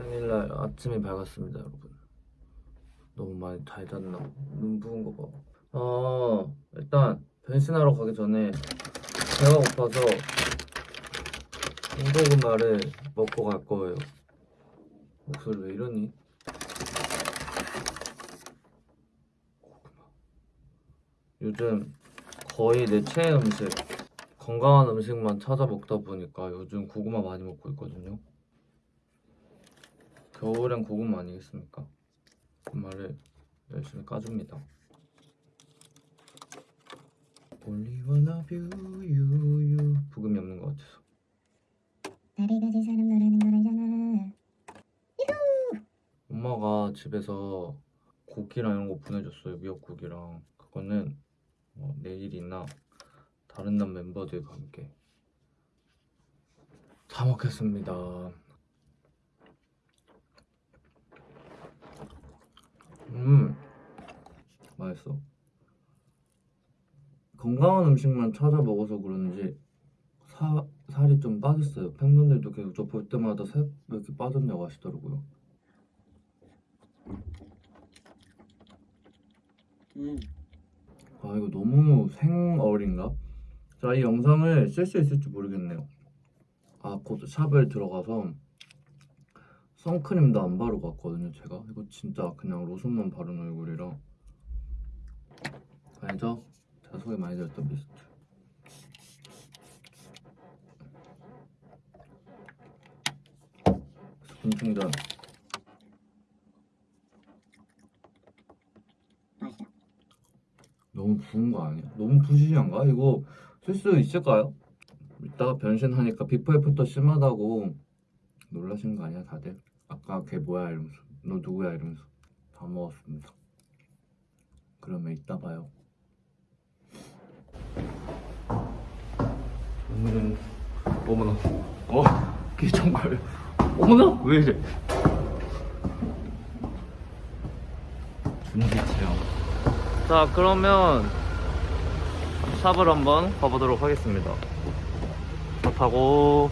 생일날 아침이 밝았습니다, 여러분. 너무 많이 달잖나. 눈 부은 거 봐. 어, 일단 변신하러 가기 전에 배가 고파서 군고구마를 먹고 갈 거예요. 목소리 왜 이러니? 고구마. 요즘 거의 내 최애 음식, 건강한 음식만 찾아 먹다 보니까 요즘 고구마 많이 먹고 있거든요. 겨울엔 고구마 아니겠습니까? 고구마를 열심히 까줍니다. Only wanna view you, you. 부금이 없는 것 같아서. 나를 가진 사람 너라는 걸 알잖아 엄마가 집에서 고기랑 이런 거 보내줬어요. 미역국이랑. 그거는 어, 내일이나 다른 날 멤버들과 함께 다 먹겠습니다. 음, 맛있어. 건강한 음식만 찾아 먹어서 그런지 사, 살이 좀 빠졌어요. 팬분들도 계속 저 볼 때마다 살 왜 이렇게 빠졌냐고 하시더라고요. 음. 아 이거 너무 생얼인가? 자 이 영상을 쓸 수 있을지 모르겠네요 아곧 샵을 들어가서 선크림도 안 바르고 왔거든요 제가 이거 진짜 그냥 로션만 바른 얼굴이라 알죠? 소개 많이 들었던 미스트 수분 충전. 너무 부은 거 아니야? 너무 부시시한가? 이거 쓸 수 있을까요? 이따가 변신하니까 before after 심하다고 놀라신 거 아니야 다들? 아까 걔 뭐야 이러면서 너 누구야 이러면서 다 먹었습니다 그러면 이따 봐요. 오늘은 어머나. 어? 기정거려 어머나? 왜 이래? 준비 체험. 자 그러면 샵을 한번 가보도록 하겠습니다. 차 타고.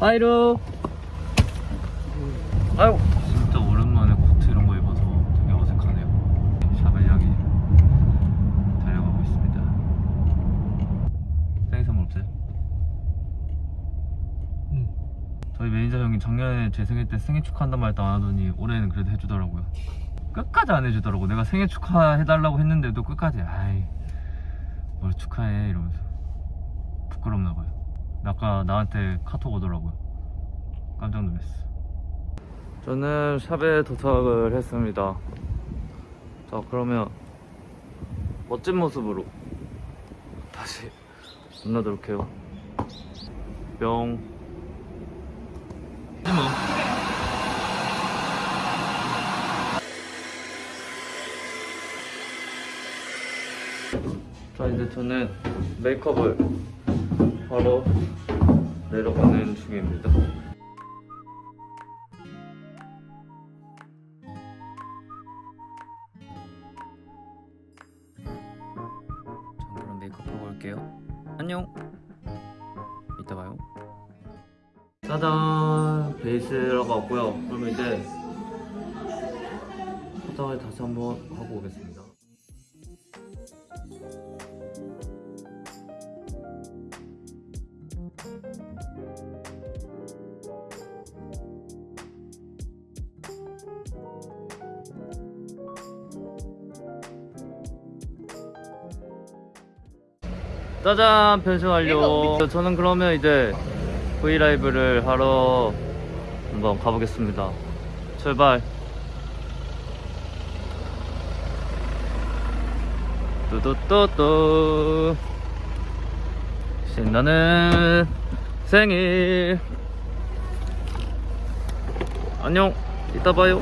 하이루 아유 진짜 오랜만에 코트 이런 거 입어서 되게 어색하네요 샵을 향해 달려가고 있습니다 생일 선물 없어요? 응 저희 매니저 형이 작년에 제 생일 때 생일 축하한단 말도 안 하더니 올해는 그래도 해주더라고요. 끝까지 안 해주더라고. 내가 생일 축하해달라고 했는데도 끝까지. 아이 뭘 축하해 이러면서. 부끄럽나 봐요. 아까 나한테 카톡 오더라고요. 깜짝 놀랐어. 저는 샵에 도착을 했습니다. 자 그러면 멋진 모습으로 다시 만나도록 해요. 뿅 자 이제 저는 메이크업을 하러 내려가는 중입니다. 자 그럼 메이크업 하고 올게요. 안녕. 이따 봐요. 짜잔! 베이스라고 왔고요. 그럼 이제 화장을 다시 한번 하고 오겠습니다 짜잔 변신 완료 저는 그러면 이제 브이라이브를 하러 한번 가보겠습니다. 출발. 뚜뚜뚜뚜. 신나는 생일. 안녕. 이따 봐요.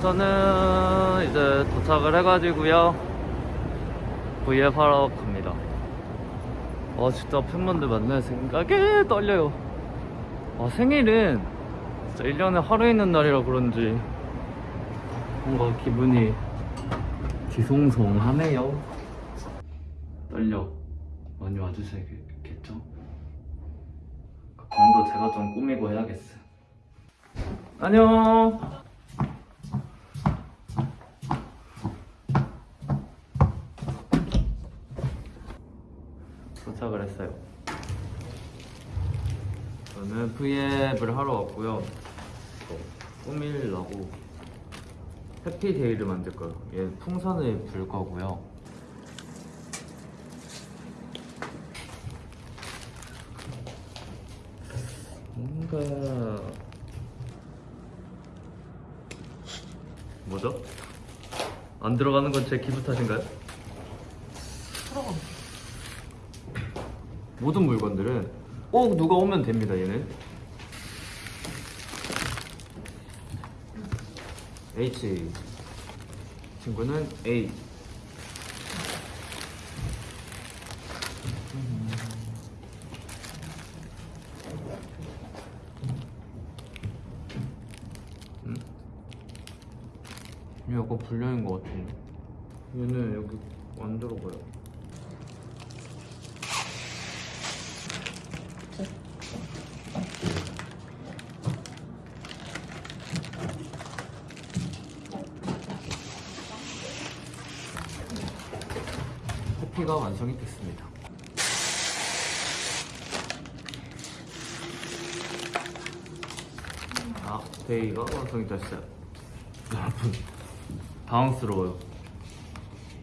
저는 이제 도착을 해가지고요 V앱 하러 갑니다. 아 진짜 팬분들 만날 생각에 떨려요. 아 생일은 진짜 1년에 하루 있는 날이라 그런지 뭔가 기분이 뒤송송하네요. 떨려. 많이 와주셔야겠죠? 그 방도 제가 좀 꾸미고 해야겠어 안녕. 도착을 했어요. 저는 V앱을 하러 왔고요. 또 꾸밀라고 해피데이를 만들 거예요. 얘 풍선을 불 거고요. 뭔가 뭐죠? 안 들어가는 건 제 기분 탓인가요? 모든 물건들은 꼭 누가 오면 됩니다 얘는. H. 친구는 A. 음? 얘 약간 불량인 것 같은데. 얘는 여기 안 들어가요 커피가 완성이 됐습니다. 아, 데이가 완성이 됐어요. 여러분, 당황스러워요.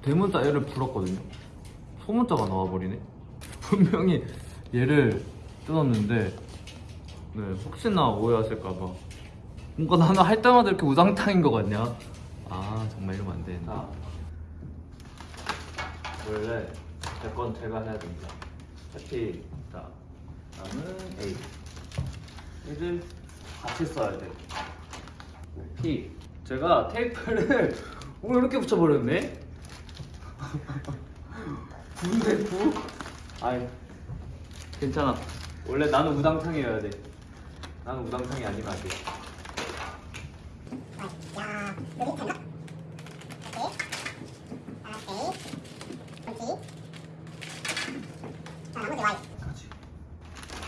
대문자 얘를 불었거든요. 소문자가 나와버리네. 분명히 얘를 뜯었는데, 네, 혹시나 오해하실까봐. 뭔가 나는 할 때마다 이렇게 우당탕인 것 같냐? 아, 정말 이러면 안 되는데. 원래 제건 제가 해야 됩니다. 해피 자 다음은 A 얘를 같이 써야 돼. P 제가 테이프를 오늘 이렇게 붙여버렸네. 구인데 구? 아이 괜찮아. 원래 나는 우당탕이어야 돼. 나는 우당탕이 아니면 안 돼. 야, 여기 됐나? 오케이. 오케이. 그렇지. 자, 나머지 Y. 같이.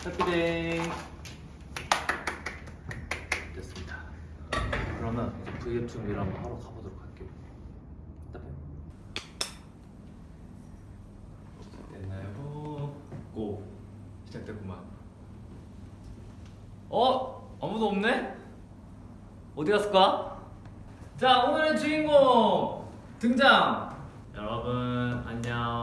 해피데이 됐습니다. 그러면 V앱 준비를 한번 하러 가보도록 할게요. 됐나요? 고 시작됐구만. 어? 아무도 없네? 어디 갔을까? 자 오늘의 주인공 등장. 여러분 안녕.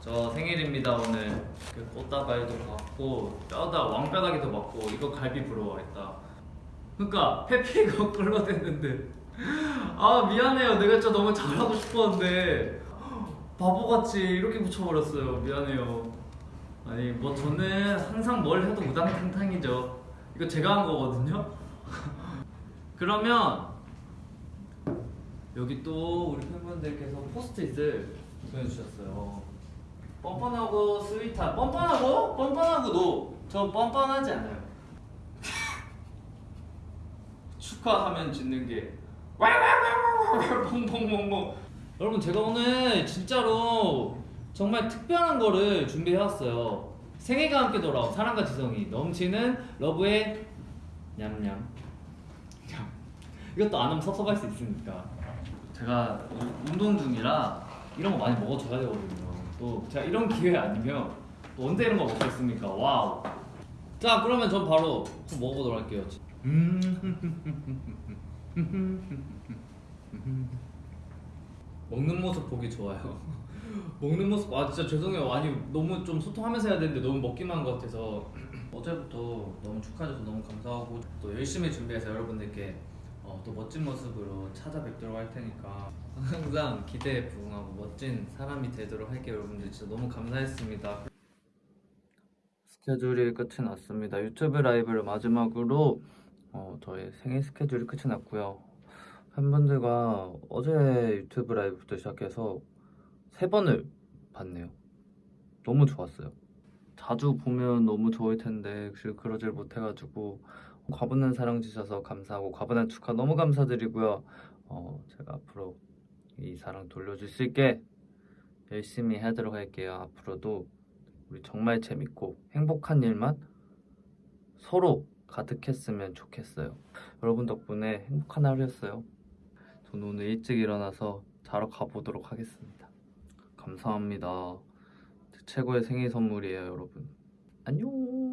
저 생일입니다 오늘. 그 꽃다발도 받고 뼈다 왕뼈다귀도 받고 이거 갈비 부러워했다. 그니까 페피가 끌어댔는데. 아 미안해요. 내가 진짜 너무 잘하고 싶었는데. 바보같이 이렇게 붙여버렸어요. 미안해요. 아니 뭐 저는 항상 뭘 해도 우당탕탕이죠. 이거 제가 한 거거든요. 그러면 여기 또 우리 팬분들께서 포스트잇을 보내주셨어요 뻔뻔하고 스윗한 뻔뻔하고? 뻔뻔하고 노저 뻔뻔하지 않아요. 축하하면 짓는 게 퐁퐁퐁퐁 여러분 제가 오늘 진짜로 정말 특별한 거를 준비해왔어요. 생애가 함께 돌아온 사랑과 지성이 넘치는 love의 냠냠. 이것도 안 하면 섭섭할 수 있으니까. 제가 운동 중이라 이런 거 많이 먹어줘야 되거든요 또 제가 이런 기회 아니면 또 언제 이런 거 먹겠습니까? wow. 자 그러면 전 바로 먹어보도록 할게요. 먹는 모습 보기 좋아요. 먹는 모습 아 진짜 죄송해요. 아니 너무 좀 소통하면서 해야 되는데 너무 먹기만 한 것 같아서. 어제부터 너무 축하해줘서 너무 감사하고 또 열심히 준비해서 여러분들께 어, 또 멋진 모습으로 찾아뵙도록 할 테니까 항상 기대에 부응하고 멋진 사람이 되도록 할게요 여러분들. 진짜 너무 감사했습니다. 스케줄이 끝이 났습니다. 유튜브 라이브를 마지막으로 어, 저의 생일 스케줄이 끝이 났고요. 팬분들과 어제 유튜브 라이브부터 시작해서 세 번을 봤네요. 너무 좋았어요. 자주 보면 너무 좋을 텐데 그러질 못해가지고 과분한 사랑 주셔서 감사하고 과분한 축하 너무 감사드리고요. 어, 제가 앞으로 이 사랑 돌려줄 수 있게 열심히 하도록 할게요. 앞으로도 우리 정말 재밌고 행복한 일만 서로 가득했으면 좋겠어요. 여러분 덕분에 행복한 하루였어요. 저는 오늘 일찍 일어나서 자러 가보도록 하겠습니다. 감사합니다. 제 최고의 생일 선물이에요, 여러분. 안녕.